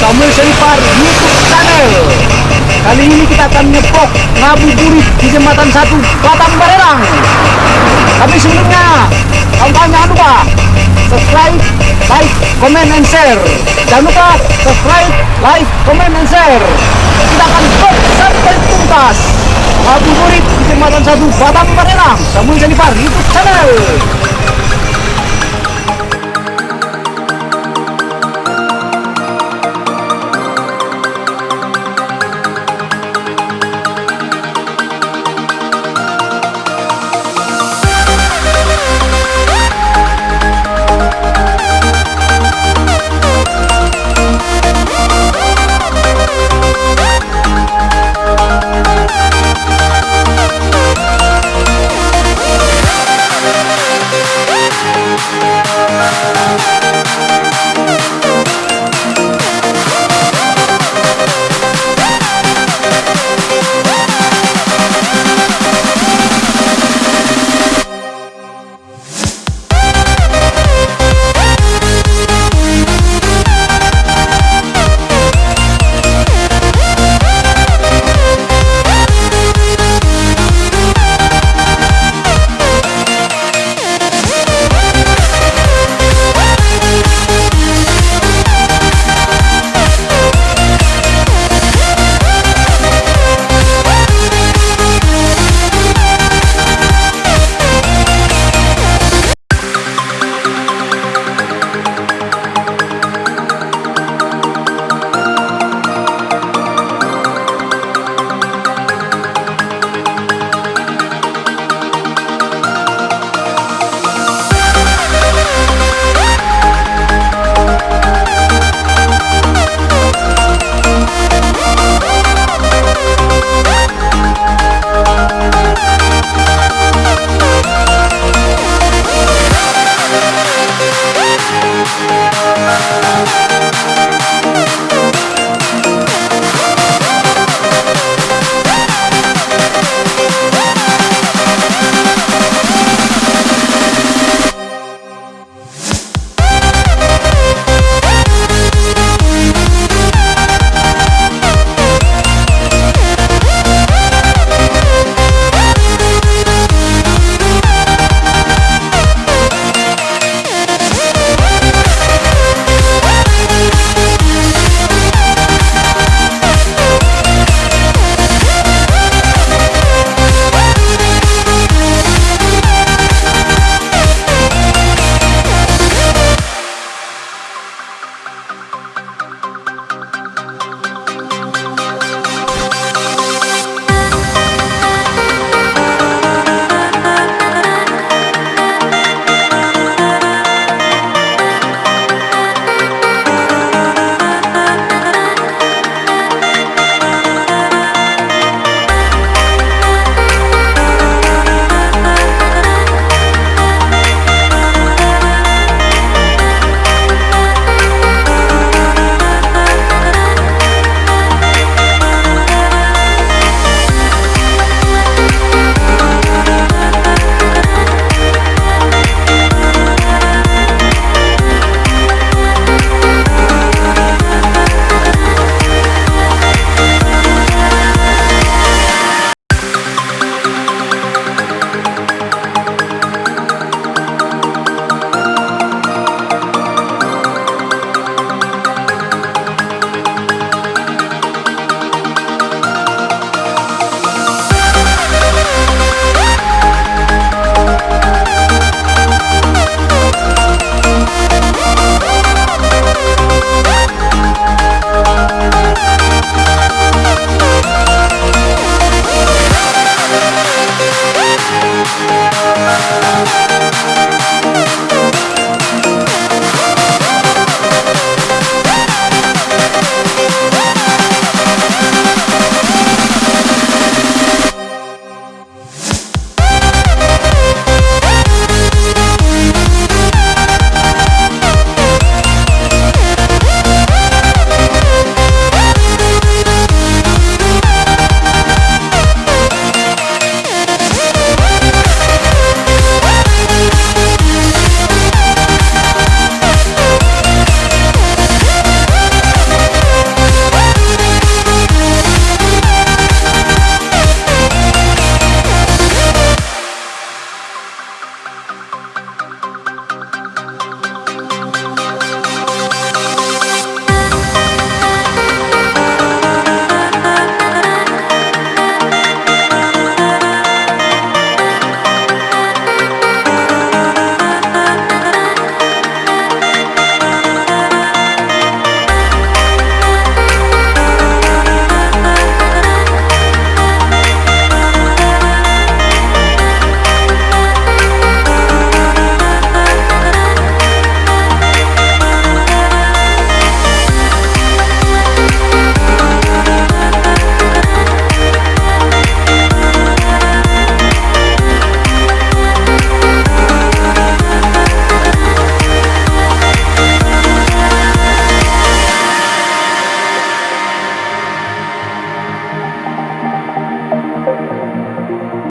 Samuel Selipar YouTube channel. Kali ini kita akan ngepok ngabuburit di jembatan satu Batang Barerang. Tapi sebelumnya, kawan-kawan jangan lupa subscribe, like, comment, and share. Jangan lupa subscribe, like, comment, and share. Kita akan stop sampai tuntas. Ngabuburit di jembatan satu Batang Barerang. Samuel Selipar YouTube channel. Thank